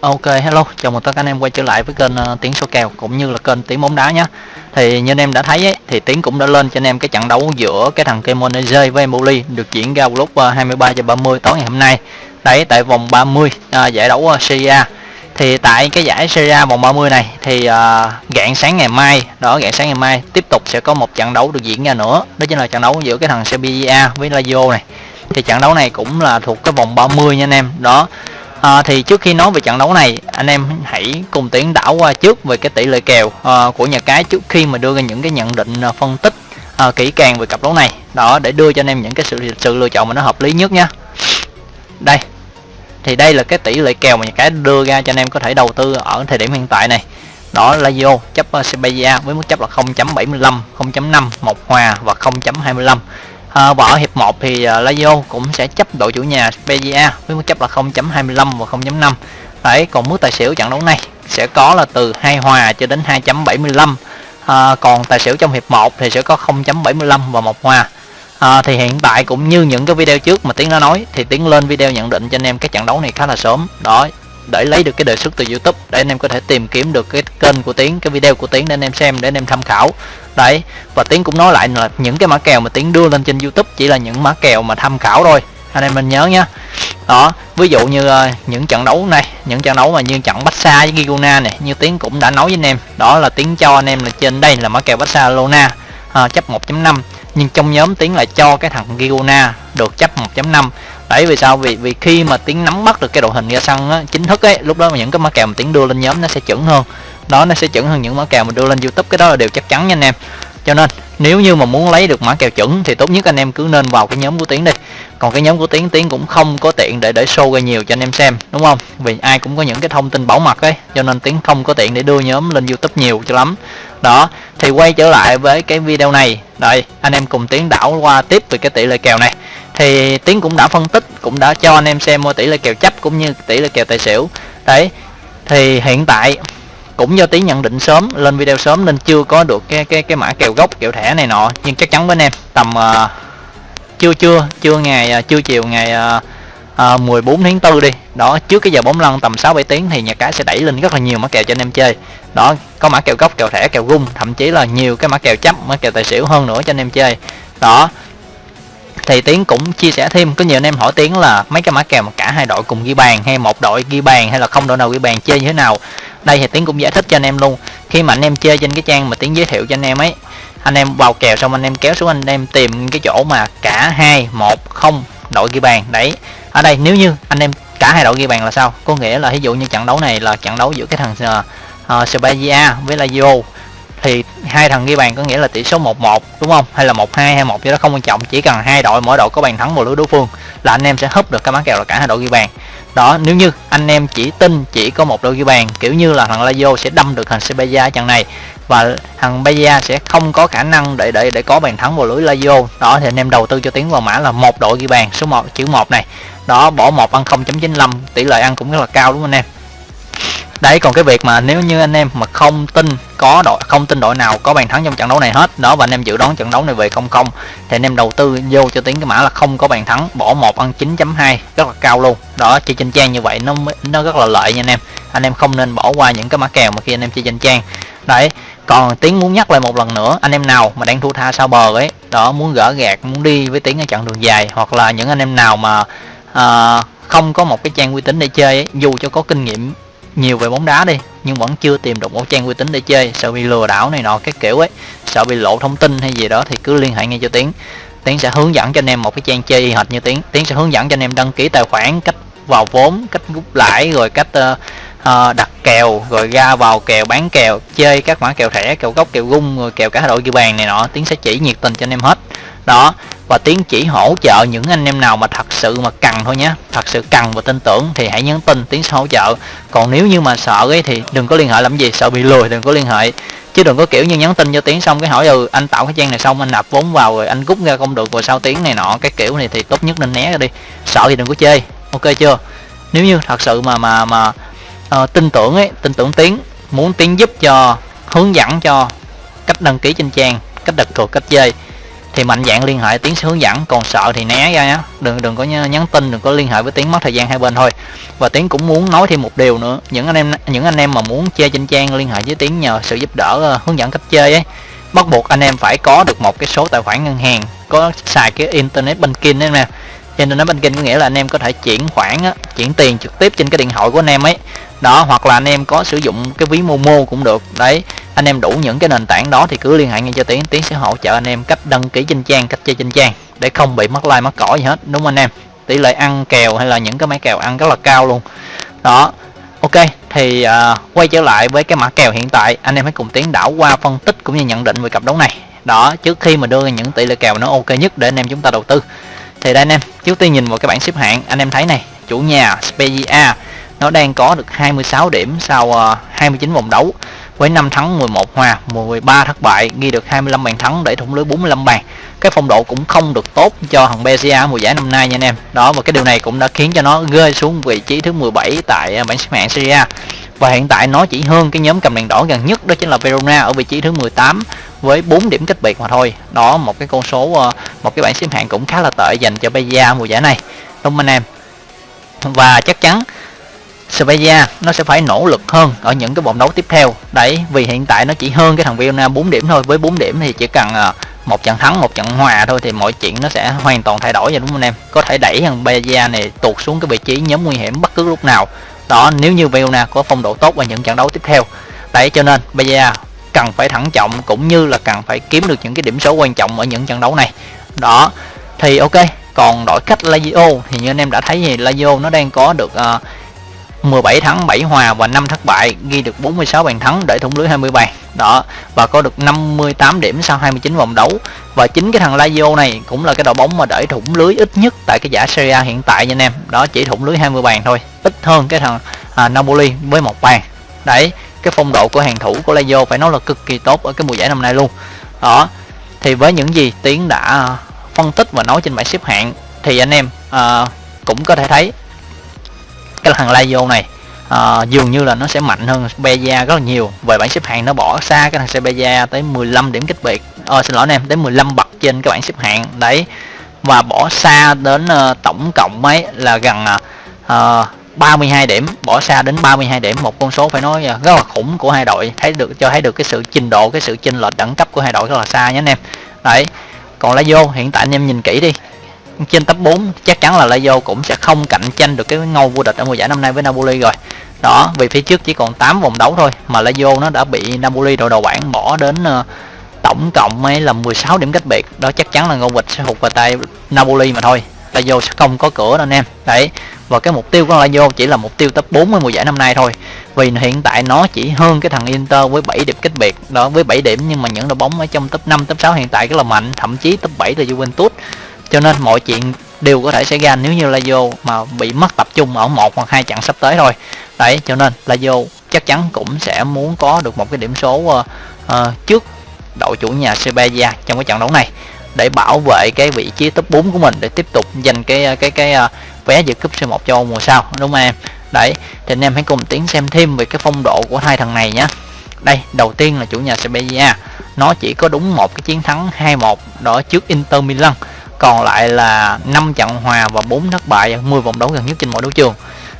Ok hello, chào mừng tất cả anh em quay trở lại với kênh ờ, uh, Tiến số kèo cũng như là kênh Tiến bóng đá nhé. Thì như anh em đã thấy ấy, thì Tiến cũng đã lên cho anh em cái trận đấu giữa cái thằng Kemoneze với Emboli được diễn ra vào lúc ờ, uh, 23 giờ 30 tối ngày hôm nay. Đấy tại vòng 30 uh, ờ, giải đấu uh, Serie Thì tại cái giải Serie vòng 30 này thì uh, rạng sáng ngày mai, đó rạng sáng ngày mai tiếp tục sẽ có một trận đấu được diễn ra nữa. Đó chính là trận đấu giữa cái thằng Serbia với Lazio này. Thì trận đấu này cũng là thuộc cái vòng 30 nha anh em. Đó À, thì trước khi nói về trận đấu này anh em hãy cùng tiến đảo qua trước về cái tỷ lệ kèo à, của nhà cái trước khi mà đưa ra những cái nhận định à, phân tích à, kỹ càng về cặp đấu này. Đó để đưa cho anh em những cái sự sự lựa chọn mà nó hợp lý nhất nha. Đây thì đây là cái tỷ lệ kèo mà nhà cái đưa ra cho anh em có thể đầu tư ở thời điểm hiện tại này. Đó là Lazio chấp Sevilla với mức chấp là 0.75 0.5 một hòa và 0.25 à, và ở hiệp 1 thì uh, Lazio cũng sẽ chấp đội chủ nhà Spezia với mức chấp là 0.25 và 0.5 đấy còn mức tài xỉu trận đấu này sẽ có là từ 2 hòa cho đến 2.75 à, ờ, còn tài xỉu trong hiệp 1 thì sẽ có 0.75 và 1 hòa. À, thì hiện tại cũng như những cái video trước mà Tiến đã nói thì Tiến lên video nhận định cho anh em cái trận đấu này khá là sớm. Đó để lấy được cái đề xuất từ YouTube để anh em có thể tìm kiếm được cái kênh của Tiến, cái video của Tiến để anh em xem để anh em tham khảo. Đấy, và Tiến cũng nói lại là những cái mã kèo mà Tiến đưa lên trên YouTube chỉ là những mã kèo mà tham khảo thôi. Anh em mình nhớ nhá. Đó, ví dụ như uh, những trận đấu này, những trận đấu mà như trận Barca với Girona này, như Tiến cũng đã nói với anh em, đó là Tiến cho anh em là trên đây là mã kèo Barcelona uh, chấp 1.5 nhưng trong nhóm Tiến lại cho cái thằng Girona được chấp 1.5 đấy vì sao? Vì vì khi mà tiến nắm bắt được cái đội hình ra sân á, chính thức ấy lúc đó mà những cái mã kèo mà tiến đưa lên nhóm nó sẽ chuẩn hơn. Đó nó sẽ chuẩn hơn những mã kèo mà đưa lên youtube cái đó là điều chắc chắn nha anh em. Cho nên nếu như mà muốn lấy được mã kèo chuẩn thì tốt nhất anh em cứ nên vào cái nhóm của tiến đi. Còn cái nhóm của tiến tiến cũng không có tiện để để show ra nhiều cho anh em xem, đúng không? Vì ai cũng có những cái thông tin bảo mật ấy, cho nên tiến không có tiện để đưa nhóm lên youtube nhiều cho lắm. Đó, thì quay trở lại với cái video này. Đây, anh em cùng tiến đảo qua tiếp về cái tỷ lệ kèo này. Thì tiến cũng đã phân tích, cũng đã cho anh em xem tỷ lệ kèo chấp cũng như tỷ lệ kèo tài xỉu. Đấy, thì hiện tại cũng do tiến nhận định sớm lên video sớm nên chưa có được cái cái cái mã kèo gốc kèo thẻ này nọ. Nhưng chắc chắn với anh em tầm ờ, uh, chưa chưa chưa ngày ờ, uh, chưa chiều ngày uh, uh, 14 tháng 4 đi. Đó trước cái giờ bóng lăn tầm 6 7 tiếng thì nhà cái sẽ đẩy lên rất là nhiều mã kèo cho anh em chơi. Đó có mã kèo gốc kèo thẻ kèo gung thậm chí là nhiều cái mã kèo chấp mã kèo tài xỉu hơn nữa cho anh em chơi. Đó thì tiến cũng chia sẻ thêm có nhiều anh em hỏi tiến là mấy cái mã kèo mà cả hai đội cùng ghi bàn hay một đội ghi bàn hay là không đội nào ghi bàn chơi như thế nào? Đây thì tiến cũng giải thích cho anh em luôn. Khi mà anh em chơi trên cái trang mà tiến giới thiệu cho anh em ấy anh em vào kèo xong anh em kéo xuống anh em tìm cái chỗ mà cả hai một không đội ghi bàn. Đấy ở đây nếu như anh em cả hai đội ghi bàn là sao? Có nghĩa là ví dụ như trận đấu này là trận đấu giữa cái thằng uh, uh, Spezia với Lazio thì hai thằng ghi bàn có nghĩa là tỷ số 1-1 đúng không? Hay là 1-2 hay 1 gì đó, không quan trọng. Chỉ cần hai đội mỗi đội có bàn thắng một lưới đối phương là anh em sẽ húp được cái mã kèo là cả hai đội ghi bàn. Đó, nếu như anh em chỉ tin chỉ có một đội ghi bàn, kiểu như là thằng Lazio sẽ đâm được thằng Sevilla trận này, và thằng Bahia sẽ không có khả năng để để để có bàn thắng vào lưới Lazio. Đó, thì anh em đầu tư cho tiến vào mã là một đội ghi bàn, số 1 chữ 1 này. Đó, bỏ một ăn 0.95 tỷ lệ ăn cũng rất là cao, đúng không anh em? Đấy còn cái việc mà nếu như anh em mà không tin có đội không tin đội nào có bàn thắng trong trận đấu này hết đó và anh em dự đoán trận đấu này về không không thì anh em đầu tư vô cho tiếng cái mã là không có bàn thắng bỏ một ăn 9.2 rất là cao luôn. Đó chơi trên trang như vậy nó nó rất là lợi nha anh em. Anh em không nên bỏ qua những cái mã kèo mà khi anh em chơi trên trang đấy còn tiếng muốn nhắc lại một lần nữa anh em nào mà đang thua tha sau bờ ấy đó muốn gỡ gạt muốn đi với tiếng ở chặng đường dài hoặc là những anh em nào mà uh, không có một cái trang uy tín để chơi ấy, dù cho có kinh nghiệm nhiều về bóng đá đi nhưng vẫn chưa tìm được một trang uy tín để chơi. Sợ bị lừa đảo này nọ các kiểu ấy. Sợ bị lộ thông tin hay gì đó thì cứ liên hệ ngay cho tiến. Tiến sẽ hướng dẫn cho anh em một cái trang chơi hệt như tiến. Tiến sẽ hướng dẫn cho anh em đăng ký tài khoản cách vào vốn cách rút lãi rồi cách uh, uh, đặt kèo rồi ra vào kèo bán kèo chơi các mã kèo thẻ kèo gốc kèo gung rồi kèo cả đội ghi bàn này nọ. Tiến sẽ chỉ nhiệt tình cho anh em hết. Đó và tiến chỉ hỗ trợ những anh em nào mà thật sự mà cần thôi nhé. Thật sự cần và tin tưởng thì hãy nhắn tin tiến sẽ hỗ trợ. Còn nếu như mà sợ ấy thì đừng có liên hệ làm gì sợ bị lùi đừng có liên hệ. Chứ đừng có kiểu như nhắn tin cho tiến xong cái hỏi ừ anh tạo cái trang này xong anh nạp vốn vào rồi anh rút ra không được rồi sau tiếng này nọ cái kiểu này thì tốt nhất nên né ra đi. Sợ thì đừng có chơi ok chưa? Nếu như thật sự mà mà mà uh, tin tưởng ấy tin tưởng tiến muốn tiến giúp cho hướng dẫn cho cách đăng ký trên trang cách đặt cược cách chơi thì mạnh dạng liên hệ tiến sẽ hướng dẫn còn sợ thì né ra nhé đừng đừng có nhắn tin đừng có liên hệ với tiến mất thời gian hai bên thôi. Và tiến cũng muốn nói thêm một điều nữa. Những anh em những anh em mà muốn chơi trên trang liên hệ với tiến nhờ sự giúp đỡ uh, hướng dẫn cách chơi ấy bắt buộc anh em phải có được một cái số tài khoản ngân hàng có xài cái internet banking đấy nè. Internet banking có nghĩa là anh em có thể chuyển khoản á, chuyển tiền trực tiếp trên cái điện thoại của anh em ấy. Đó hoặc là anh em có sử dụng cái ví momo cũng được. Đấy anh em đủ những cái nền tảng đó thì cứ liên hệ ngay cho tiến. Tiến sẽ hỗ trợ anh em cách đăng ký trên trang cách chơi trên trang để không bị mất like mất cỏ gì hết đúng không anh em? Tỷ lệ ăn kèo hay là những cái máy kèo ăn rất là cao luôn. Đó ok thì uh, quay trở lại với cái mã kèo hiện tại. Anh em hãy cùng tiến đảo qua phân tích cũng như nhận định về cặp đấu này. Đó trước khi mà đưa ra những tỷ lệ kèo nó ok nhất để anh em chúng ta đầu tư. Thì đây anh em trước tiên nhìn vào cái bảng xếp hạng anh em thấy này chủ nhà Spezia nó đang có được 26 điểm sau à, uh, 29 vòng đấu với 5 thắng 11 hòa 13 thất bại, ghi được 25 bàn thắng để thủng lưới 45 bàn. Cái phong độ cũng không được tốt cho thằng Bezia mùa giải năm nay nha anh em. Đó, và cái điều này cũng đã khiến cho nó rơi xuống vị trí thứ 17 tại à, bảng xếp hạng Serie A. Và hiện tại nó chỉ hơn cái nhóm cầm đèn đỏ gần nhất, đó chính là Verona ở vị trí thứ 18 với 4 điểm cách biệt mà thôi. Đó, một cái con số à, một cái bảng xếp hạng cũng khá là tệ dành cho Bezia mùa giải này. Đúng anh em? Và chắc chắn Sevilla nó sẽ phải nỗ lực hơn ở những cái vòng đấu tiếp theo. Đấy vì hiện tại nó chỉ hơn cái thằng Verona 4 điểm thôi. Với 4 điểm thì chỉ cần ờ, một trận thắng một trận hòa thôi thì mọi chuyện nó sẽ hoàn toàn thay đổi rồi đúng không anh em? Có thể đẩy thằng Sevilla này tụt xuống cái vị trí nhóm nguy hiểm bất cứ lúc nào. Đó nếu như Verona có phong độ tốt ở những trận đấu tiếp theo. Đấy cho nên Sevilla cần phải thận trọng cũng như là cần phải kiếm được những cái điểm số quan trọng ở những trận đấu này. Đó thì ok. Còn đổi cách Lazio thì như anh em đã thấy thì Lazio nó đang có được uh, 17 thắng 7 hòa và 5 thất bại ghi được 46 bàn thắng để thủng lưới 20 bàn. Đó và có được 58 điểm sau 29 vòng đấu. Và chính cái thằng Lazio này cũng là cái đội bóng mà để thủng lưới ít nhất tại cái giải Serie A hiện tại nha anh em. Đó chỉ thủng lưới 20 bàn thôi ít hơn cái thằng à, Napoli với một bàn. Đấy cái phong độ của hàng thủ của Lazio phải nói là cực kỳ tốt ở cái mùa giải năm nay luôn. Đó thì với những gì tiến đã phân tích và nói trên bảng xếp hạng thì anh em à, cũng có thể thấy cái thằng Lazio này uh, dường như là nó sẽ mạnh hơn Beja rất là nhiều. Về bảng xếp hạng nó bỏ xa cái thằng Beja tới 15 điểm cách biệt. Ờ xin lỗi anh em tới 15 bậc trên cái bảng xếp hạng. Đấy và bỏ xa đến uh, tổng cộng mấy là gần à, ờ, uh, 32 điểm. Bỏ xa đến 32 điểm. Một con số phải nói à, rất là khủng của hai đội. Thấy được cho thấy được cái sự trình độ cái sự chênh lệch đẳng cấp của hai đội rất là xa nhé anh em. Đấy còn Lazio hiện tại anh em nhìn kỹ đi trên top 4 chắc chắn là Lazio cũng sẽ không cạnh tranh được cái ngôi vô địch ở mùa giải năm nay với Napoli rồi. Đó vì phía trước chỉ còn 8 vòng đấu thôi mà Lazio nó đã bị Napoli đội đầu bảng bỏ đến uh, tổng cộng ấy là 16 điểm cách biệt. Đó chắc chắn là ngôi vịt sẽ thuộc về tay Napoli mà thôi. Lazio sẽ không có cửa đâu anh em. Đấy và cái mục tiêu của Lazio chỉ là mục tiêu top 4 ở mùa giải năm nay thôi. Vì hiện tại nó chỉ hơn cái thằng Inter với 7 điểm cách biệt. Đó với 7 điểm nhưng mà những đội bóng ở trong top 5 top 6 hiện tại rất là mạnh. Thậm chí top 7 là Juventus cho nên mọi chuyện đều có thể xảy ra nếu như Lazio mà bị mất tập trung ở một hoặc hai trận sắp tới thôi. Đấy cho nên Lazio chắc chắn cũng sẽ muốn có được một cái điểm số uh, uh, trước đội chủ nhà Sevilla trong cái trận đấu này để bảo vệ cái vị trí top 4 của mình để tiếp tục giành cái ờ, cái cái uh, vé dự cúp C1 châu mùa sau đúng không em? Đấy thì anh em hãy cùng tiến xem thêm về cái phong độ của hai thằng này nhé đây đầu tiên là chủ nhà Sevilla nó chỉ có đúng một cái chiến thắng 2-1 đó trước Inter Milan còn lại là 5 trận hòa và 4 thất bại 10 vòng đấu gần nhất trên mỗi đấu trường.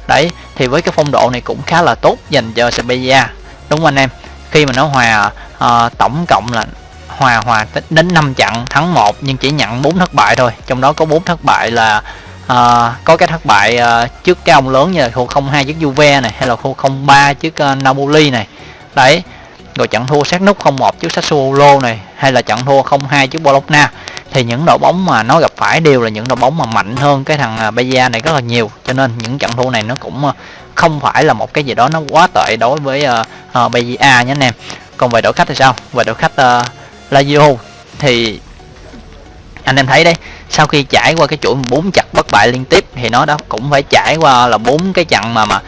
Đấy thì với cái phong độ này cũng khá là tốt dành cho Sevilla đúng không anh em? Khi mà nó hòa uh, tổng cộng là hòa hòa đến 5 trận thắng 1 nhưng chỉ nhận 4 thất bại thôi. Trong đó có 4 thất bại là uh, có cái thất bại uh, trước cái ông lớn như là khu 02 trước Juve này hay là khu 03 trước uh, Napoli này. Đấy rồi trận thua sát nút 01 trước Sassuolo này hay là trận thua 02 trước Bologna thì những đội bóng mà nó gặp phải đều là những đội bóng mà mạnh hơn cái thằng à, bayer Bayern này rất là nhiều. Cho nên những trận thua này nó cũng à, không phải là một cái gì đó nó quá tệ đối với à, uh, uh, Bayern nhé anh em. Còn về đội khách thì sao? Về đội khách uh, Lazio thì anh em thấy đấy sau khi trải qua cái chuỗi bốn chặt bất bại liên tiếp thì nó đã cũng phải trải qua là bốn cái trận mà mà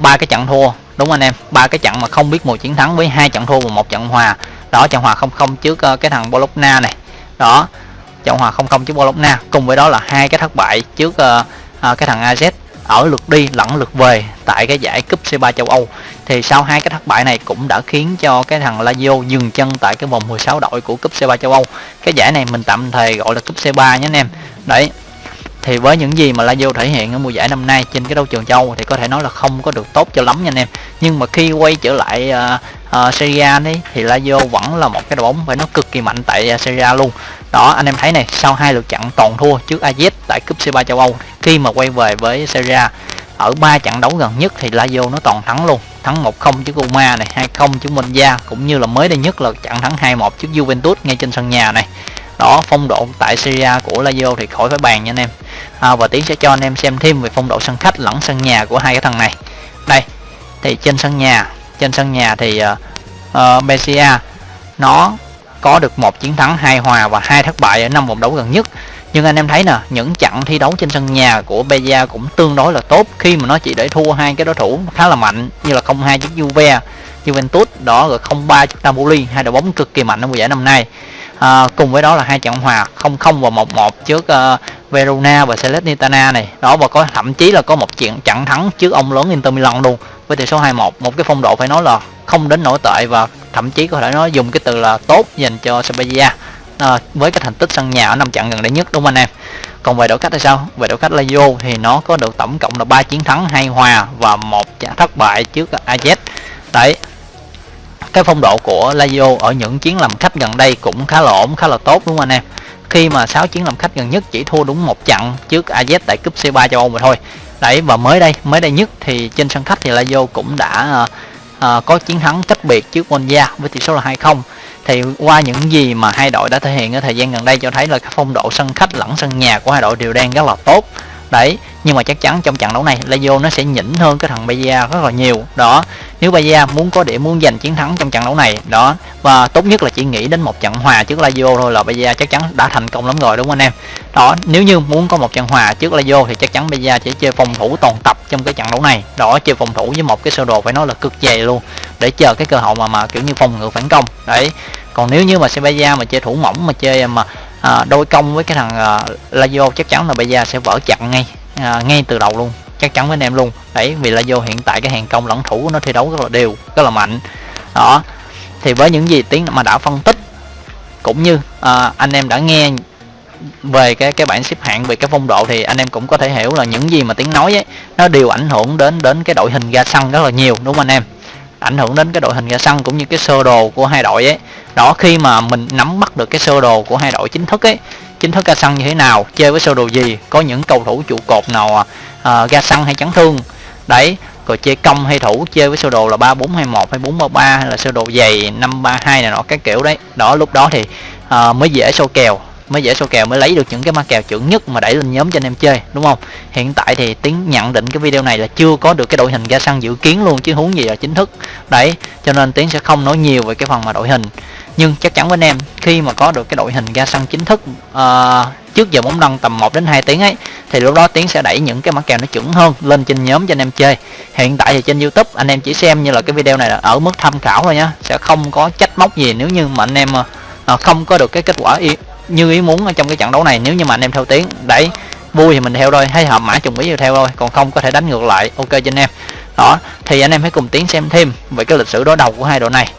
ba uh, cái trận thua đúng anh em? Ba cái trận mà không biết một chiến thắng với hai trận thua và một trận hòa. Đó trận hòa không không trước uh, cái thằng Bologna này đó trọng hòa không không trước Bologna cùng với đó là hai cái thất bại trước uh, uh, cái thằng AZ ở lượt đi lẫn lượt về tại cái giải cúp C3 châu Âu. Thì sau hai cái thất bại này cũng đã khiến cho cái thằng Lazio dừng chân tại cái vòng 16 đội của cúp C3 châu Âu. Cái giải này mình tạm thời gọi là cúp C3 nhé anh em. Đấy thì với những gì mà Lazio thể hiện ở mùa giải năm nay trên cái đấu trường châu thì có thể nói là không có được tốt cho lắm nha anh em. Nhưng mà khi quay trở lại uh, uh, Serie A đấy thì Lazio vẫn là một cái đội bóng phải nó cực kỳ mạnh tại uh, Serie A luôn. Đó anh em thấy này sau hai lượt trận toàn thua trước AZ tại cúp C3 châu Âu khi mà quay về với Serie A ở ba trận đấu gần nhất thì Lazio nó toàn thắng luôn. Thắng 1-0 trước Roma này 2-0 trước Monza cũng như là mới đây nhất là trận thắng 2-1 trước Juventus ngay trên sân nhà này đó phong độ tại Syria của Lazio thì khỏi phải bàn nha anh em. À, và tiến sẽ cho anh em xem thêm về phong độ sân khách lẫn sân nhà của hai cái thằng này. Đây thì trên sân nhà trên sân nhà thì ờ, ờ, uh, uh, Besia nó có được một chiến thắng hai hòa và hai thất bại ở năm vòng đấu gần nhất. Nhưng anh em thấy nè những trận thi đấu trên sân nhà của Beja cũng tương đối là tốt. Khi mà nó chỉ để thua hai cái đối thủ khá là mạnh như là 0-2 trước Juve Juventus đó rồi 0-3 trước Napoli hai đội bóng cực kỳ mạnh ở mùa giải năm nay à, cùng với đó là hai trận hòa 0-0 và 1-1 trước uh, Verona và Salernitana này. Đó và có thậm chí là có một chuyện trận thắng trước ông lớn Inter Milan luôn với tỷ số 2-1 một. Cái phong độ phải nói là không đến nổi tệ và thậm chí có thể nói dùng cái từ là tốt dành cho Spezia. À, với cái thành tích sân nhà ở năm trận gần đây nhất đúng không anh em? Còn về đội khách thì sao? Về đội khách Lazio thì nó có được tổng cộng là ba chiến thắng hai hòa và một trận thất bại trước AZ đấy cái phong độ của Lazio ở những chuyến làm khách gần đây cũng khá là ổn khá là tốt đúng không anh em? Khi mà 6 chuyến làm khách gần nhất chỉ thua đúng một trận trước AZ tại cúp C3 châu Âu mà thôi. Đấy và mới đây mới đây nhất thì trên sân khách thì Lazio cũng đã uh, có chiến thắng cách biệt trước Monza với tỷ số là 2-0 thì qua những gì mà hai đội đã thể hiện ở thời gian gần đây cho thấy là cái phong độ sân khách lẫn sân nhà của hai đội đều đang rất là tốt đấy nhưng mà chắc chắn trong trận đấu này, Lazio nó sẽ nhỉnh hơn cái thằng Bayer rất là nhiều. Đó, nếu Bayer muốn có điểm muốn giành chiến thắng trong trận đấu này, đó. Và tốt nhất là chỉ nghĩ đến một trận hòa trước Lazio thôi là Bayer chắc chắn đã thành công lắm rồi, đúng không anh em? Đó, nếu như muốn có một trận hòa trước Lazio thì chắc chắn Bayer sẽ chơi phòng thủ toàn tập trong cái trận đấu này. Đó, chơi phòng thủ với một cái sơ đồ phải nói là cực dày luôn, để chờ cái cơ hội mà mà kiểu như phòng ngự phản công. Đấy, còn nếu như mà Sevilla mà chơi thủ mỏng, mà chơi mà à, đôi công với cái thằng à, Lazio chắc chắn là bây giờ sẽ vỡ chặn ngay à, ngay từ đầu luôn. Chắc chắn với anh em luôn. Đấy vì Lazio hiện tại cái hàng công lẫn thủ của nó thi đấu rất là đều rất là mạnh. Đó. Thì với những gì tiếng mà đã phân tích cũng như à, anh em đã nghe về cái cái bảng xếp hạng về cái phong độ thì anh em cũng có thể hiểu là những gì mà tiếng nói ấy nó đều ảnh hưởng đến đến cái đội hình ra sân rất là nhiều đúng không anh em? Ảnh hưởng đến cái đội hình ra sân cũng như cái sơ đồ của hai đội ấy. Đó khi mà mình nắm bắt được cái sơ đồ của hai đội chính thức ấy chính thức ra sân như thế nào chơi với sơ đồ gì có những cầu thủ trụ cột nào à, ra sân hay chấn thương. Đấy rồi chơi công hay thủ chơi với sơ đồ là ba bốn hai một hay bốn ba ba hay là sơ đồ dày năm ba hai này nọ các kiểu đấy. Đó lúc đó thì à, mới dễ sâu kèo mới dễ số kèo mới lấy được những cái mã kèo chuẩn nhất mà đẩy lên nhóm cho anh em chơi đúng không? Hiện tại thì tiến nhận định cái video này là chưa có được cái đội hình ra sân dự kiến luôn chứ huống gì là chính thức. Đấy cho nên tiến sẽ không nói nhiều về cái phần mà đội hình. Nhưng chắc chắn với anh em khi mà có được cái đội hình ra sân chính thức uh, trước giờ bóng lăn tầm 1 đến 2 tiếng ấy thì lúc đó tiến sẽ đẩy những cái mã kèo nó chuẩn hơn lên trên nhóm cho anh em chơi. Hiện tại thì trên youtube anh em chỉ xem như là cái video này là ở mức tham khảo thôi nhá sẽ không có trách móc gì nếu như mà anh em uh, không có được cái kết quả như ý muốn ở trong cái trận đấu này, nếu như mà anh em theo tiếng, đấy, vui thì mình theo thôi, hay hợp mã trùng ý thì theo thôi, còn không có thể đánh ngược lại. Ok cho anh em. Đó, thì anh em hãy cùng tiến xem thêm về cái lịch sử đối đầu của hai đội này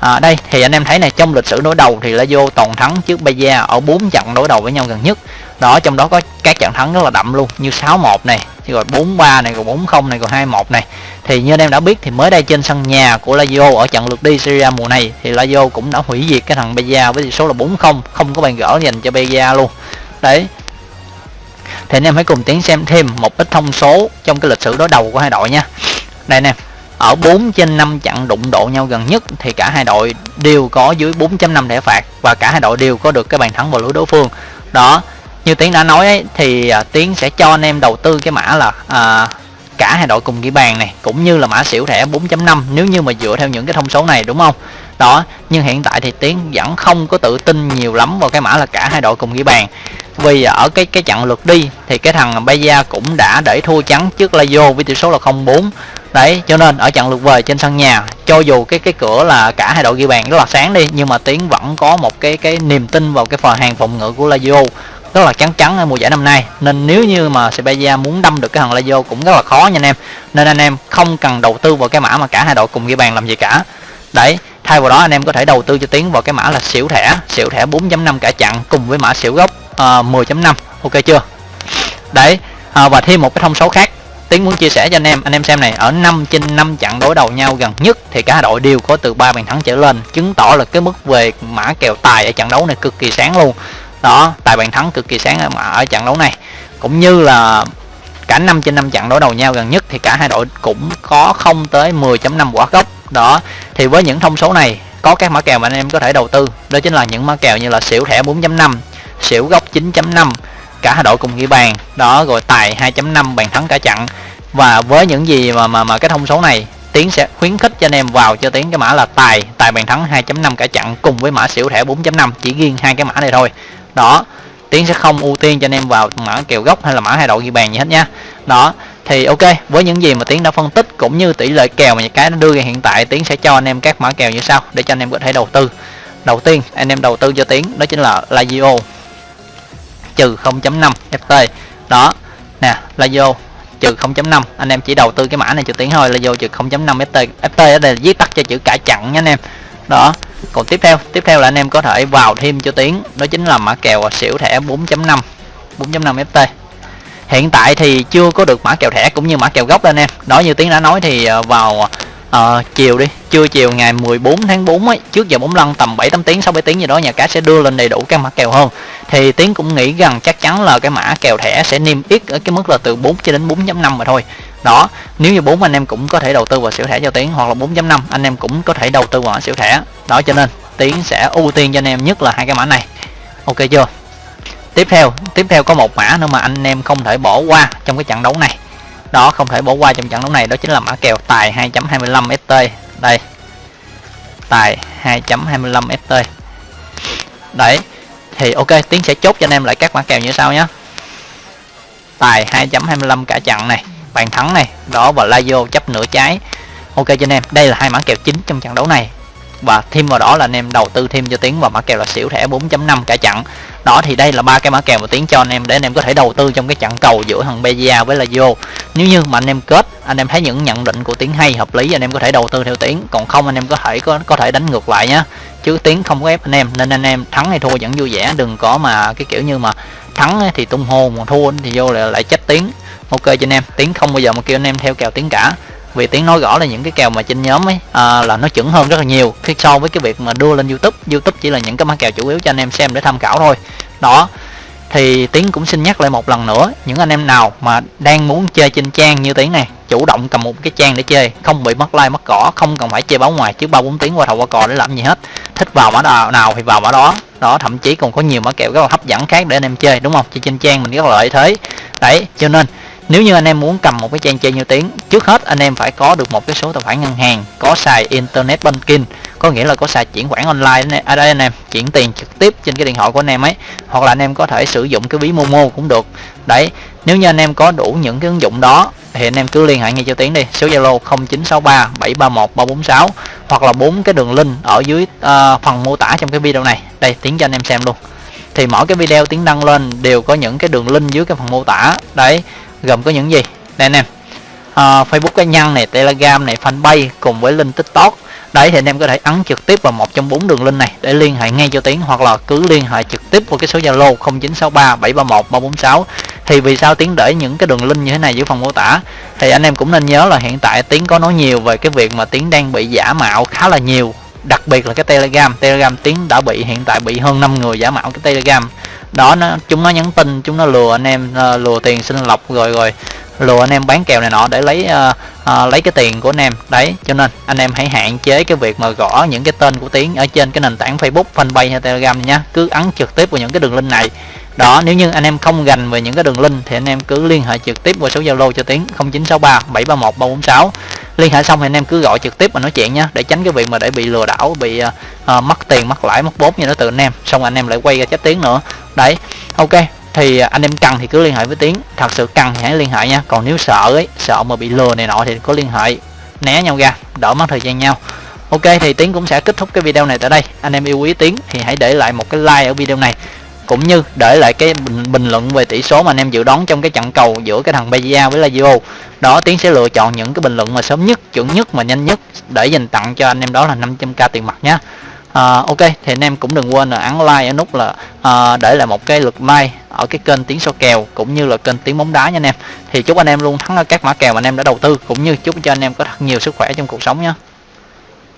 à, đây thì anh em thấy này trong lịch sử đối đầu thì Lazio toàn thắng trước Bayer ở 4 trận đối đầu với nhau gần nhất. Đó trong đó có các trận thắng rất là đậm luôn như 6-1 này rồi 4-3 này rồi 4-0 này rồi 2-1 này. Thì như anh em đã biết thì mới đây trên sân nhà của Lazio ở trận lượt đi Syria mùa này thì Lazio cũng đã hủy diệt cái thằng Bayer với tỷ số là 4-0 không có bàn gỡ dành cho Bayer luôn. Đấy. Thì anh em hãy cùng tiến xem thêm một ít thông số trong cái lịch sử đối đầu của hai đội nha. Đây nè ở 4 trên 5 trận đụng độ nhau gần nhất thì cả hai đội đều có dưới 4.5 thẻ phạt và cả hai đội đều có được cái bàn thắng vào lưới đối phương. Đó như tiến đã nói ấy, thì à, tiến sẽ cho anh em đầu tư cái mã là à, cả hai đội cùng ghi bàn này cũng như là mã xỉu thẻ 4.5 nếu như mà dựa theo những cái thông số này đúng không? Đó nhưng hiện tại thì tiến vẫn không có tự tin nhiều lắm vào cái mã là cả hai đội cùng ghi bàn. Vì ở cái cái trận lượt đi thì cái thằng Bayer cũng đã để thua trắng trước Lazio với tỷ số là 0-4 đấy cho nên ở trận lượt về trên sân nhà cho dù cái cái cửa là cả hai đội ghi bàn rất là sáng đi nhưng mà tiến vẫn có một cái cái niềm tin vào cái phần hàng phòng ngự của Lazio. Rất là chắn chắn ở mùa giải năm nay. Nên nếu như mà Sevilla muốn đâm được cái thằng Lazio cũng rất là khó nha anh em. Nên anh em không cần đầu tư vào cái mã mà cả hai đội cùng ghi bàn làm gì cả. Đấy thay vào đó anh em có thể đầu tư cho tiến vào cái mã là xỉu thẻ. Xỉu thẻ 4.5 cả chặn cùng với mã xỉu gốc à, uh, 10.5 ok chưa? Đấy à, và thêm một cái thông số khác tiến muốn chia sẻ cho anh em anh em xem này ở 5 trên 5 trận đối đầu nhau gần nhất thì cả đội đều có từ ba bàn thắng trở lên chứng tỏ là cái mức về mã kèo tài ở trận đấu này cực kỳ sáng luôn. Đó tài bàn thắng cực kỳ sáng ở, ở trận đấu này. Cũng như là cả 5 trên 5 trận đối đầu nhau gần nhất thì cả hai đội cũng có không tới 10.5 quả gốc. Đó thì với những thông số này có các mã kèo mà anh em có thể đầu tư. Đó chính là những mã kèo như là xỉu thẻ 4.5 xỉu gốc 9.5 cả hai đội cùng ghi bàn đó rồi tài 2.5 bàn thắng cả chặn và với những gì mà mà mà cái thông số này, tiến sẽ khuyến khích cho anh em vào cho tiến cái mã là tài tài bàn thắng 2.5 cả chặn cùng với mã xỉu thẻ 4.5 chỉ riêng hai cái mã này thôi. Đó, tiến sẽ không ưu tiên cho anh em vào mã kèo gốc hay là mã hai đội ghi bàn gì hết nha. Đó, thì ok, với những gì mà tiến đã phân tích cũng như tỷ lệ kèo mà những cái nó đưa ra hiện tại, tiến sẽ cho anh em các mã kèo như sau để cho anh em có thể đầu tư. Đầu tiên, anh em đầu tư cho tiến, đó chính là Lazio trừ 0.5 FT đó. Nè là vô trừ 0.5 anh em chỉ đầu tư cái mã này cho tiếng thôi. Là vô trừ 0.5 FT FT ở đây là viết tắt cho chữ cả chặn nha anh em. Đó. Còn tiếp theo tiếp theo là anh em có thể vào thêm cho tiếng đó chính là mã kèo xỉu thẻ 4.5 4.5 FT hiện tại thì chưa có được mã kèo thẻ cũng như mã kèo gốc anh em. Đó, như tiến đã nói thì ờ, vào à, chiều đi. Trưa chiều ngày 14 tháng 4 ấy trước giờ bóng lăn tầm 7 8 tiếng 6 7 tiếng gì đó nhà cái sẽ đưa lên đầy đủ các mã kèo hơn. Thì tiến cũng nghĩ rằng chắc chắn là cái mã kèo thẻ sẽ niêm yết ở cái mức là từ 4 cho đến 4.5 mà thôi. Đó nếu như bốn anh em cũng có thể đầu tư vào xỉu thẻ cho tiến hoặc là 4.5 anh em cũng có thể đầu tư vào xỉu thẻ. Đó cho nên tiến sẽ ưu tiên cho anh em nhất là hai cái mã này. Ok chưa? Tiếp theo tiếp theo có một mã nữa mà anh em không thể bỏ qua trong cái trận đấu này đó, không thể bỏ qua trong trận đấu này. Đó chính là mã kèo tài 2.25 ft đây. Tài 2.25 ft đấy. Thì ok, tiến sẽ chốt cho anh em lại các mã kèo như sau nhé. Tài 2.25 cả trận này. Bàn thắng này. Đó, và Lazio chấp nửa trái. Ok cho anh em, đây là hai mã kèo chính trong trận đấu này và thêm vào đó là anh em đầu tư thêm cho tiến vào mã kèo là xỉu thẻ 4.5 cả chặn đó thì đây là ba cái mã kèo mà tiến cho anh em để anh em có thể đầu tư trong cái trận cầu giữa thằng Bezia với là vô nếu như mà anh em kết, anh em thấy những nhận định của tiến hay, hợp lý, anh em có thể đầu tư theo tiến. Còn không, anh em có thể có có thể đánh ngược lại nhá. Chứ tiến không có ép anh em, nên anh em thắng hay thua vẫn vui vẻ. Đừng có mà cái kiểu như mà thắng thì tung hô mà thua thì vô lại lại chết tiến. Ok cho anh em, tiến không bao giờ mà kêu anh em theo kèo tiến cả vì tiếng nói rõ là những cái kèo mà trên nhóm ấy à, là nó chuẩn hơn rất là nhiều. Khi so với cái việc mà đưa lên youtube youtube chỉ là những cái mã kèo chủ yếu cho anh em xem để tham khảo thôi. Đó thì tiến cũng xin nhắc lại một lần nữa những anh em nào mà đang muốn chơi trên trang như tiếng này chủ động cầm một cái trang để chơi không bị mất like mất cỏ không cần phải chơi báo ngoài chứ ba bốn tiếng qua thầu qua cò để làm gì hết. Thích vào mã nào, nào thì vào mã đó. Đó thậm chí còn có nhiều mã kèo rất là hấp dẫn khác để anh em chơi đúng không? Chơi trên trang mình rất là lợi thế. Đấy cho nên nếu như anh em muốn cầm một cái trang chơi như tiếng trước hết anh em phải có được một cái số tài khoản ngân hàng có xài internet banking có nghĩa là có xài chuyển khoản online ở à đây anh em chuyển tiền trực tiếp trên cái điện thoại của anh em ấy hoặc là anh em có thể sử dụng cái ví momo cũng được. Đấy nếu như anh em có đủ những cái ứng dụng đó thì anh em cứ liên hệ ngay cho tiến đi số zalo 0963 731 346 hoặc là bốn cái đường link ở dưới uh, phần mô tả trong cái video này. Đây tiến cho anh em xem luôn. Thì mỗi cái video tiến đăng lên đều có những cái đường link dưới cái phần mô tả. Đấy gồm có những gì? Đây anh em. À, Facebook cá nhân này Telegram này fanpage cùng với link TikTok. Đấy thì anh em có thể ấn trực tiếp vào một trong bốn đường link này để liên hệ ngay cho tiến hoặc là cứ liên hệ trực tiếp vào cái số Zalo 0963 731 346 thì vì sao tiến để những cái đường link như thế này dưới phần mô tả? Thì anh em cũng nên nhớ là hiện tại tiến có nói nhiều về cái việc mà tiến đang bị giả mạo khá là nhiều đặc biệt là cái telegram. Telegram tiến đã bị hiện tại bị hơn 5 người giả mạo cái telegram đó nó chúng nó nhắn tin chúng nó lừa anh em uh, lừa tiền sinh lọc rồi rồi lừa anh em bán kèo này nọ để lấy uh, uh, lấy cái tiền của anh em. Đấy cho nên anh em hãy hạn chế cái việc mà gõ những cái tên của tiến ở trên cái nền tảng facebook fanpage hay telegram nhá cứ ấn trực tiếp vào những cái đường link này. Đó nếu như anh em không gành về những cái đường link thì anh em cứ liên hệ trực tiếp qua số zalo cho tiến 0963 731 346 liên hệ xong thì anh em cứ gọi trực tiếp mà nói chuyện nhé để tránh cái việc mà để bị lừa đảo bị uh, mất tiền mất lãi mất vốn như nó từ anh em. Xong anh em lại quay ra chết tiếng nữa. Đấy ok thì ờ, anh em cần thì cứ liên hệ với tiếng. Thật sự cần thì hãy liên hệ nha. Còn nếu sợ ấy sợ mà bị lừa này nọ thì có liên hệ né nhau ra đỡ mất thời gian nhau. Ok thì tiến cũng sẽ kết thúc cái video này tại đây. Anh em yêu quý tiến thì hãy để lại một cái like ở video này cũng như để lại cái bình, bình luận về tỷ số mà anh em dự đoán trong cái trận cầu giữa cái thằng Bia với Lazio. Đó tiến sẽ lựa chọn những cái bình luận mà sớm nhất chuẩn nhất mà nhanh nhất để dành tặng cho anh em đó là 500k tiền mặt nhé à, ok thì anh em cũng đừng quên là ấn like ở nút là à, để lại một cái lượt like ở cái kênh tiếng số kèo cũng như là kênh tiếng bóng đá nha anh em. Thì chúc anh em luôn thắng ở các mã kèo mà anh em đã đầu tư cũng như chúc cho anh em có thật nhiều sức khỏe trong cuộc sống nhé